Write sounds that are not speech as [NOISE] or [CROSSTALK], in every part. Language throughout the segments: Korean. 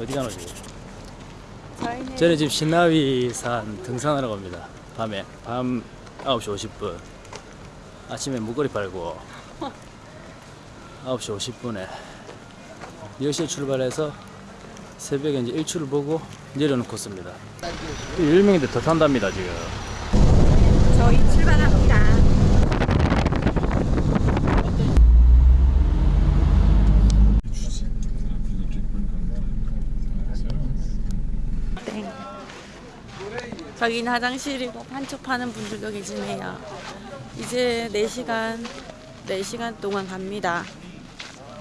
어디 가노 지금? 저희는 저는 지금 신나위산 등산하러 갑니다. 밤에 밤 9시 50분. 아침에 목걸이 빨고 9시 50분에 10시에 출발해서 새벽에 이제 일출을 보고 내려오는 코스입니다. 유명인데 더 탄답니다 지금. 저희 출발합니다. 저기는 화장실이고 판촉 파는 분들도 계시네요. 이제 4시간, 4시간 동안 갑니다.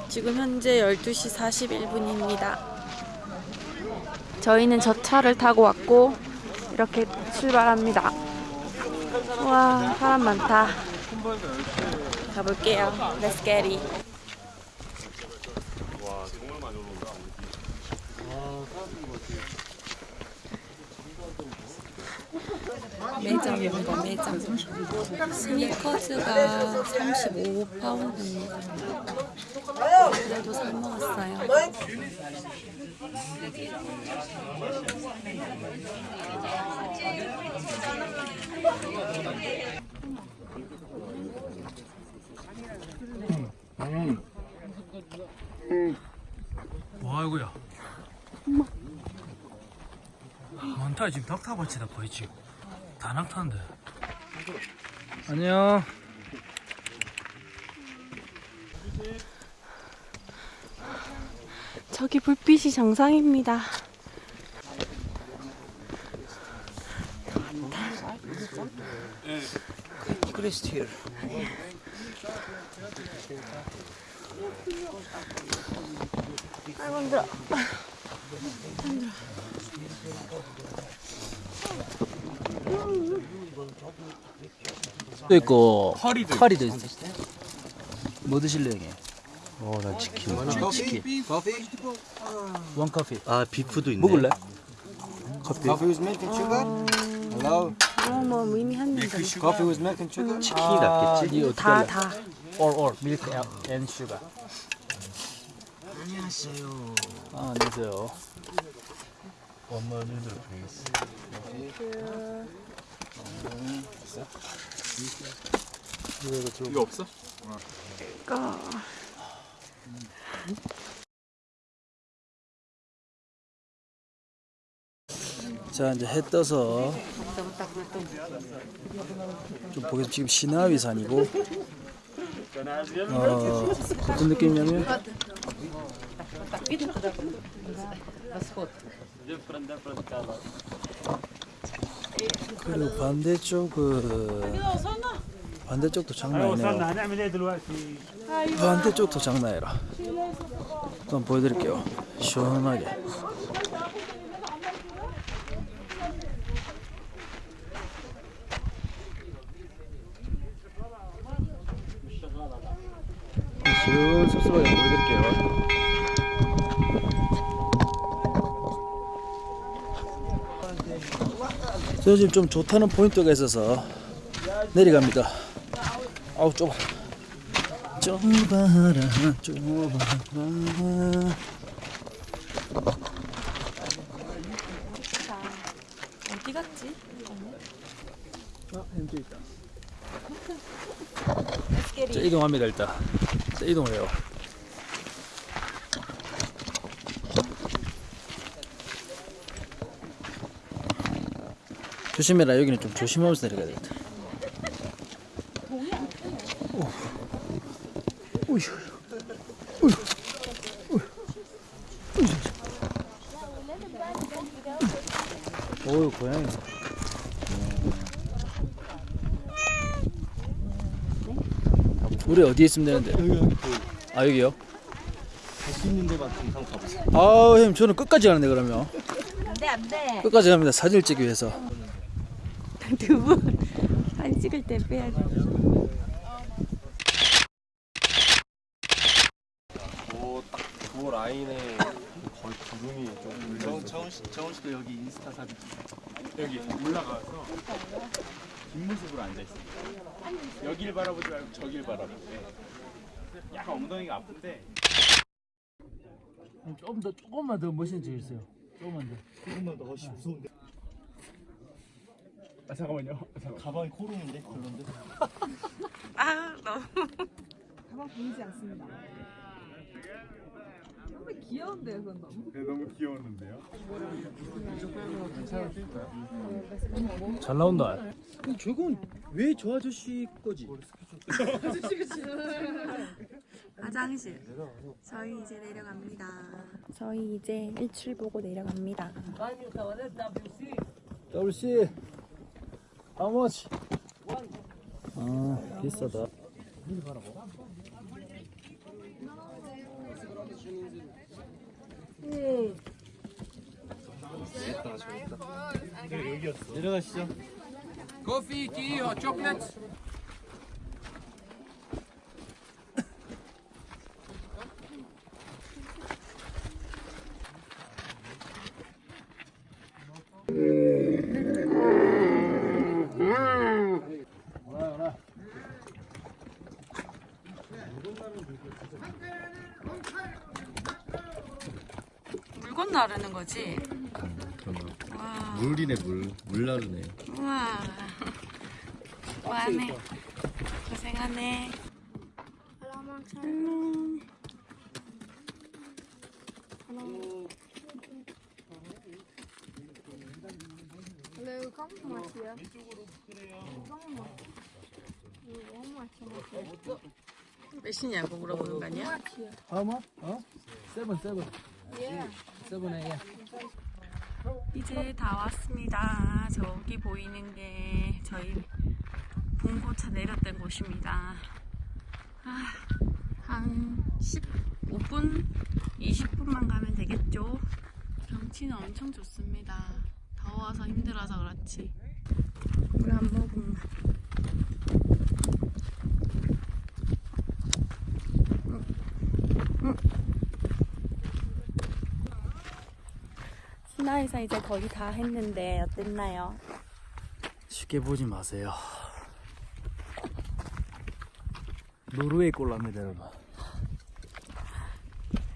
지금 현재 12시 41분입니다. 저희는 저 차를 타고 왔고, 이렇게 출발합니다. 와, 사람 많다. 가볼게요. Let's get. 매장입니다, 매장. 스니커즈가 35파운드입니다. 그래도 살 먹었어요. 와 이거야. 많다 지금 덕타밭이다 거의 지금 다 낙타인데. 안녕. 저기 불빛이 정상입니다. 아이고 힘들어. 또 있고 커리도 카리도 있어. 뭐 드실래요, 형님? 어, 나 치킨. 치킨. 원 커피. 아 비프도 있네. 먹을래? 커피. Coffee with milk and sugar? Hello? 그런 뭐 의미 한는데 Coffee with milk and sugar? 치킨이 낫겠지? 니 어떻게 다? 다. Or or milk and sugar. 안녕하세요. 아, 안녕하세요. 원만히도 베이스. 이거 없어? 거. 자, 이제 해 떠서 좀 보겠습니다. 지금 시나위산이고 어, 어떤 느낌이냐면 그리고 반대쪽은 그 반대쪽도 장난이네요 반대쪽도 장난이라. 한번 보여드릴게요. 시원하게. 시원 섭섭하게 보여드릴게요. 저 지금 좀 좋다는 포인트가 있어서 내려갑니다. 아우 좁아. 좁아라 좁아라 어디 갔지? 어, 햄도 있다. 자. 이동합니다 일단. 자 이동해요. 조심해라 여기는 좀 조심하면서 내려가야 되겠다. 오. 오휴. 오휴. 오휴. 오휴 고양이. 우리 어디에 있으면 되는데? 아 여기요? 갈수 있는 데만 동상 가보세요. 아우 형 저는 끝까지 가는데 그러면 안돼 안돼. 끝까지 갑니다 사진을 찍기 위해서 [LAUGHS] 두분 사진 찍을 때 빼야지. 그 라인에 거의 구름이 좀 정, 정훈 씨, 정훈 씨도 여기 인스타 사진 여기 올라가서 뒷모습으로 앉아 있어. 여길 바라보지 말고 저길 바라보고. 약간 엉덩이가 아픈데 조금 더 조금만 더 멋있는 척 해주세요. 조금만 더. 조금만 더 훨씬 무서운데. 아 잠깐만요. 아, 잠깐. 가방이 코롱인데 별론데. 아 너무 가방 보이지 않습니다. 너무 귀여운데요, 그건 너무. 네, 너무 귀여웠는데요. 잘 나온다. 저건 왜 저 아저씨 거지? [LAUGHS] 화장실. 저희 이제 내려갑니다. 저희 이제 일출 보고 내려갑니다. WC How much? 아 비싸다. 내려가시죠. Or chocolate? 물건 나르는 거지? 물이네 물. 물 나르네. 우와. 와네. 고생하네. 몇이냐고 물어보는 거 아니야? How much? 어? Seven seven. 에 이제 다 왔습니다. 저기 보이는 게 저희 봉고차 내렸던 곳입니다. 아, 한 15분, 20분만 가면 되겠죠? 경치는 엄청 좋습니다. 더워서 힘들어서 그렇지. 물 한 모금 만. 신화에서 이제 거의 다 했는데 어땠나요? 쉽게 보지 마세요. 노르웨이 꼴랍니다 여러분.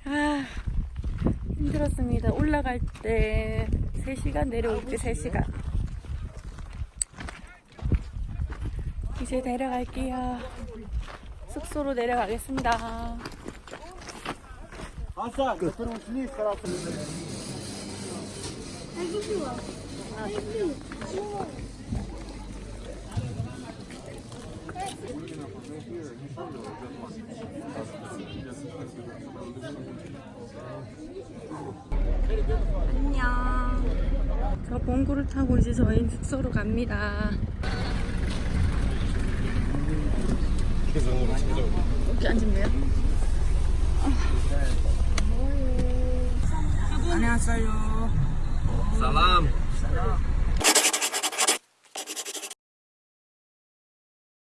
아, 힘들었습니다. 올라갈 때 3시간, 내려올 때 3시간. 이제 내려갈게요. 숙소로 내려가겠습니다. 안녕. 저 봉구를 타고 이제 저희 숙소로 갑니다. 여기 앉으면 돼요? 안녕하세요. Salam. Salam.